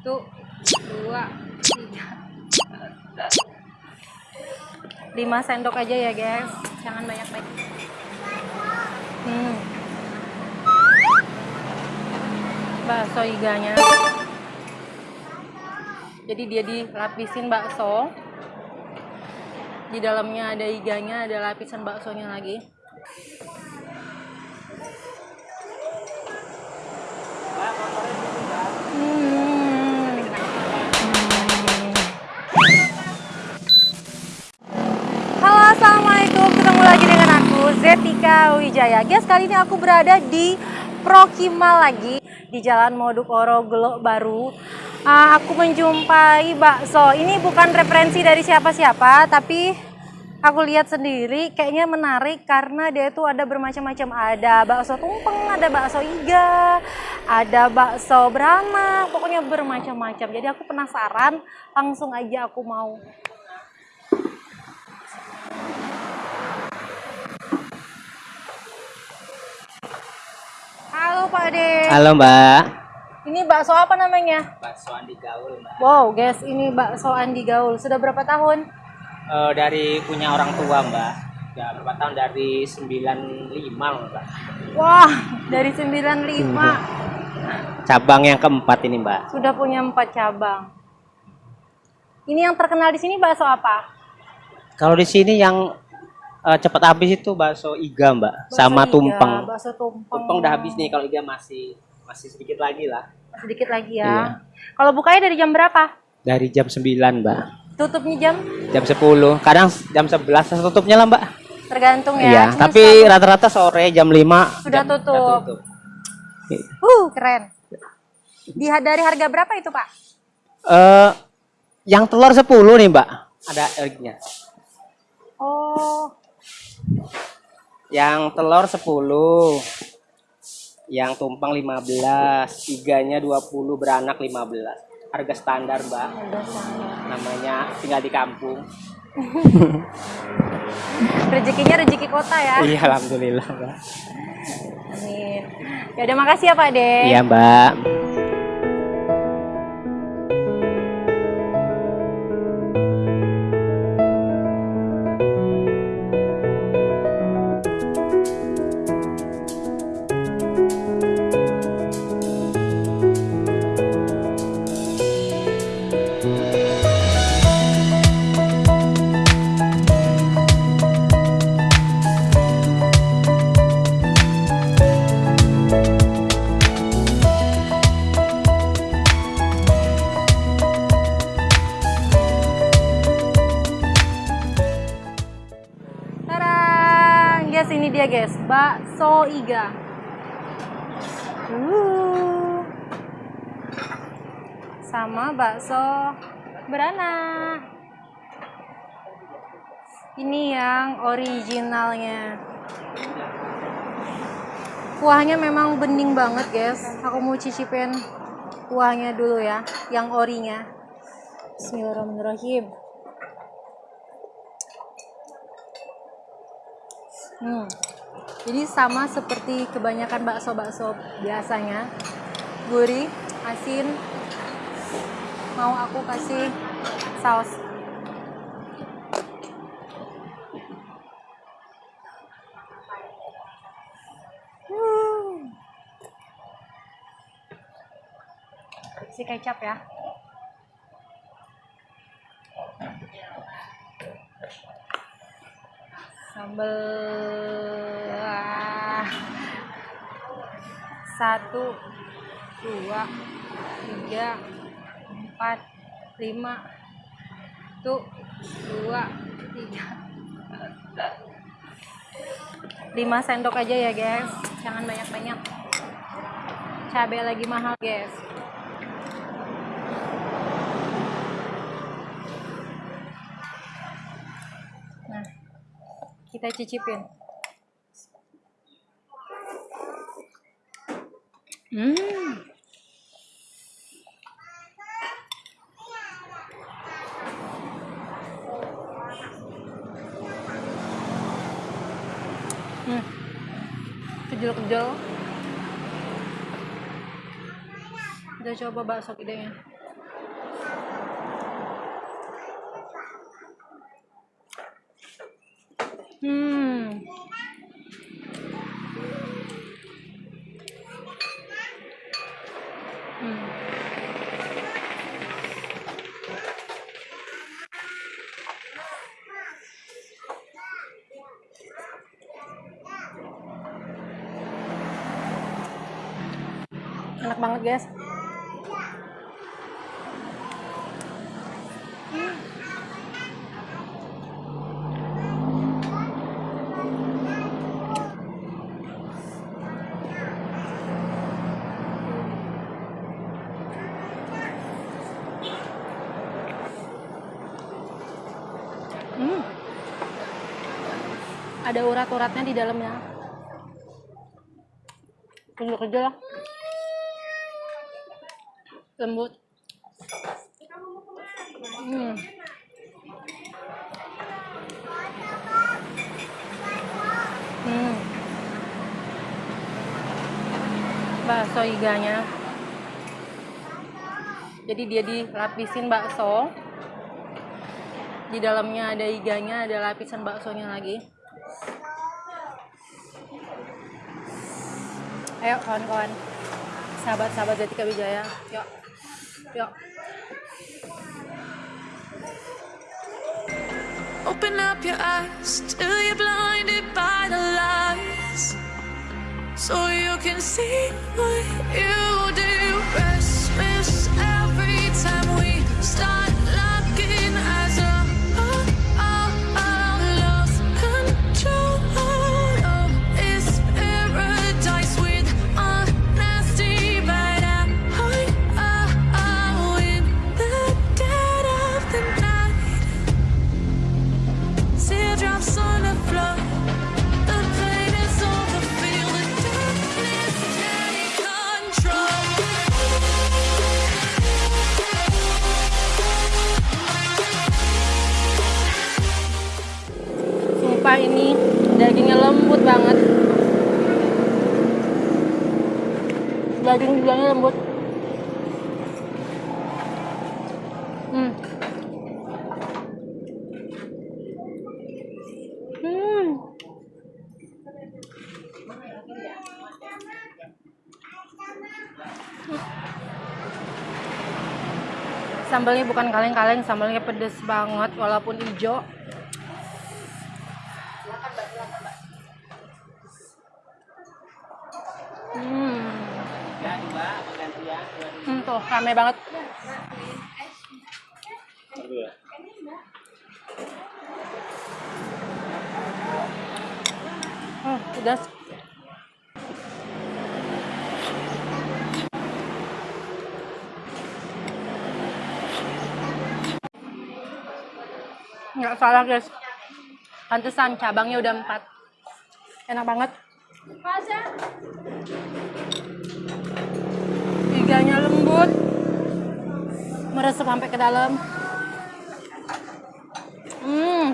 satu dua tiga. Lima sendok aja ya guys. Jangan banyak banyak hmm. bakso iganya. Jadi dia dilapisin bakso. Di dalamnya ada iganya ada lapisan baksonya lagi. Zetika Wijaya. Guys kali ini aku berada di Prokimal lagi di Jalan Modukoro Gelok Baru. Ah, aku menjumpai bakso. Ini bukan referensi dari siapa-siapa tapi aku lihat sendiri kayaknya menarik karena dia itu ada bermacam-macam. Ada bakso tumpeng ada bakso iga ada bakso beranak pokoknya bermacam-macam. Jadi aku penasaran langsung aja aku mau halo Pak Ade Halo Mbak. ini bakso apa namanya Bakso Andi Gaul Mbak. wow guys ini bakso Andi Gaul sudah berapa tahun Eh, dari punya orang tua Mbak. Ya berapa tahun dari 95 Mbak. wah dari 95 Cabang yang keempat ini Mbak. sudah punya empat cabang ini yang terkenal di sini bakso apa Kalau di sini yang eh, cepat habis itu bakso iga Mbak, Bakso sama iga, tumpeng. bakso tumpeng Tumpeng udah habis nih, kalau iga masih masih sedikit lagi lah. sedikit lagi ya Iya. kalau bukanya dari jam berapa Dari jam 9 Mbak. tutupnya jam Jam 10, kadang jam 11 tutupnya lah Mbak. tergantung ya Iya, Cuma tapi rata-rata sore jam 5 Sudah jam- tutup. uh keren di dari harga berapa itu pak Eh, yang telur 10 nih Mbak. Ada eriknya. oh Yang telur 10. Yang tumpeng 15, iganya 20, beranak 15. Harga standar, Mbak. Namanya tinggal di kampung. rezekinya rezeki kota ya Iya, alhamdulillah, Mbak. amin ya udah makasih ya pak de Iya, Mbak. Bakso iga. Uh. Sama bakso beranak. Ini yang originalnya. Kuahnya memang bening banget guys. Aku mau cicipin kuahnya dulu ya, yang orinya. Bismillahirrahmanirrahim. Hmm. Jadi sama seperti kebanyakan bakso-bakso biasanya. Gurih, asin. Mau aku kasih saus. Hmm. Kasih kecap ya. Sambal Ah. satu dua tiga empat lima. Tuh dua tiga. Lima sendok aja ya guys. Jangan banyak banyak cabai lagi mahal guys kita cicipin. Hmm. Kejel-kejel. Udah coba bakso gedenya. Hmm. Hmm. Enak banget, guys. Ada urat-uratnya di dalamnya. Tunjuk aja lah. Lembut. Hmm. Hmm. Bakso iganya. Jadi dia dilapisin bakso di dalamnya ada iganya ada lapisan baksonya lagi ayo kawan-kawan sahabat-sahabat Zatika Wijaya yuk yuk Open up your eyes till you're blinded by the lies. So you can see what you do. Ini. Dagingnya lembut banget. Daging iganya lembut. Hmm. Hmm. Sambalnya bukan kaleng-kaleng, sambalnya pedes banget walaupun hijau. Hmm. Tuh rame banget. Hmm, pedas. Nggak salah guys. Pantesan cabangnya udah empat. Enak banget. Iganya lembut. Meresap sampai ke dalam. Hmm.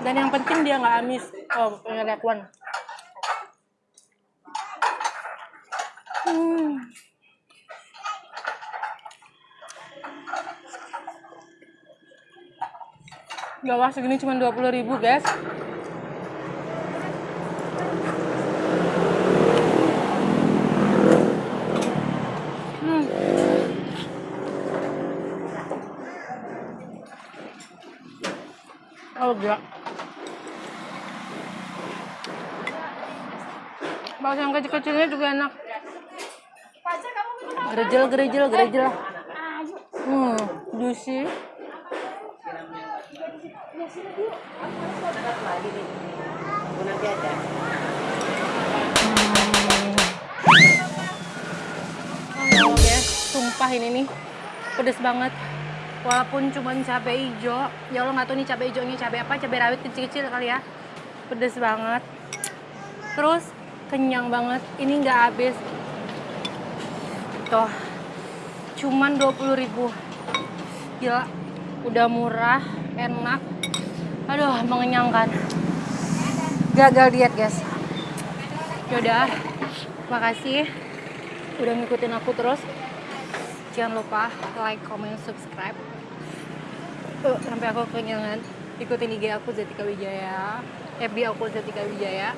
Dan yang penting dia nggak amis. Oh, punya lihat one. Hmm. Gawah segini cuma 20.000 ribu guys. Gila. Bakso yang kecil-kecilnya juga enak. Gerejel, gerejel, gerejel. Hmm, juicy. Guys, sumpah ini nih pedes banget. Walaupun cuma cabai hijau, ya Allah nggak tahu nih cabai hijaunya cabai apa, cabai rawit kecil-kecil kali ya. Pedes banget. Terus kenyang banget. Ini nggak habis. Tuh, cuman 20.000 ribu. Gila, udah murah, enak. Aduh, mengenyangkan. Gagal diet guys. Yaudah, makasih udah ngikutin aku terus jangan lupa like, comment, subscribe uh, sampai aku kekenyangan ikutin IG aku Zetika Wijaya FB aku Zetika Wijaya.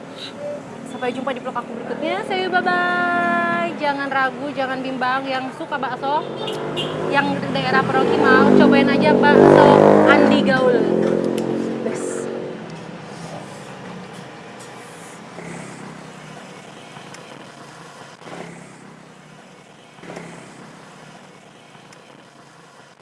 Sampai jumpa di vlog aku berikutnya. See you, bye-bye. Jangan ragu, jangan bimbang. Yang suka bakso, yang daerah Peroki mau, cobain aja bakso Andi Gaul.